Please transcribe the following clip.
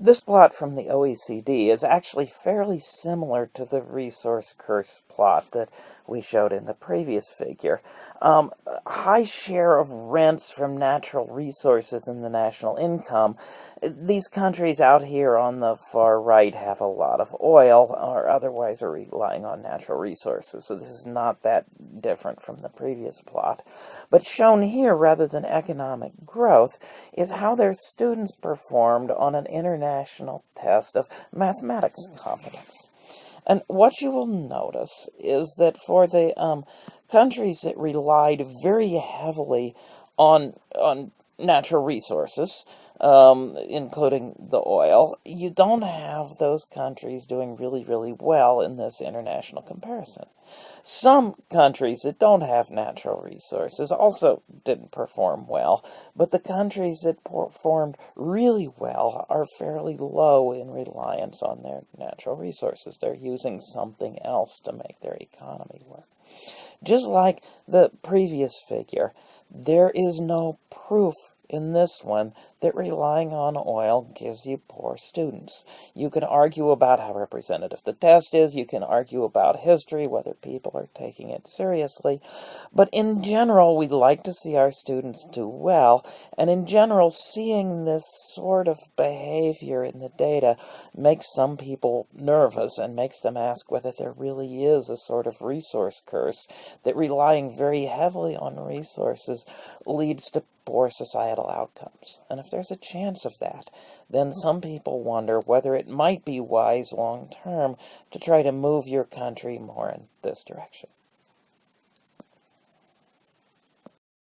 This plot from the OECD is actually fairly similar to the resource curse plot that we showed in the previous figure. Um, high share of rents from natural resources in the national income. These countries out here on the far right have a lot of oil or otherwise are relying on natural resources. So this is not that different from the previous plot. But shown here rather than economic growth is how their students performed on an international test of mathematics competence. And what you will notice is that for the um, countries that relied very heavily on, on natural resources, um, including the oil, you don't have those countries doing really, really well in this international comparison. Some countries that don't have natural resources also didn't perform well, but the countries that performed really well are fairly low in reliance on their natural resources. They're using something else to make their economy work. Just like the previous figure, there is no proof in this one that relying on oil gives you poor students. You can argue about how representative the test is, you can argue about history, whether people are taking it seriously, but in general, we like to see our students do well, and in general, seeing this sort of behavior in the data makes some people nervous and makes them ask whether there really is a sort of resource curse that relying very heavily on resources leads to poor societal outcomes. And if there's a chance of that, then hmm. some people wonder whether it might be wise long term to try to move your country more in this direction.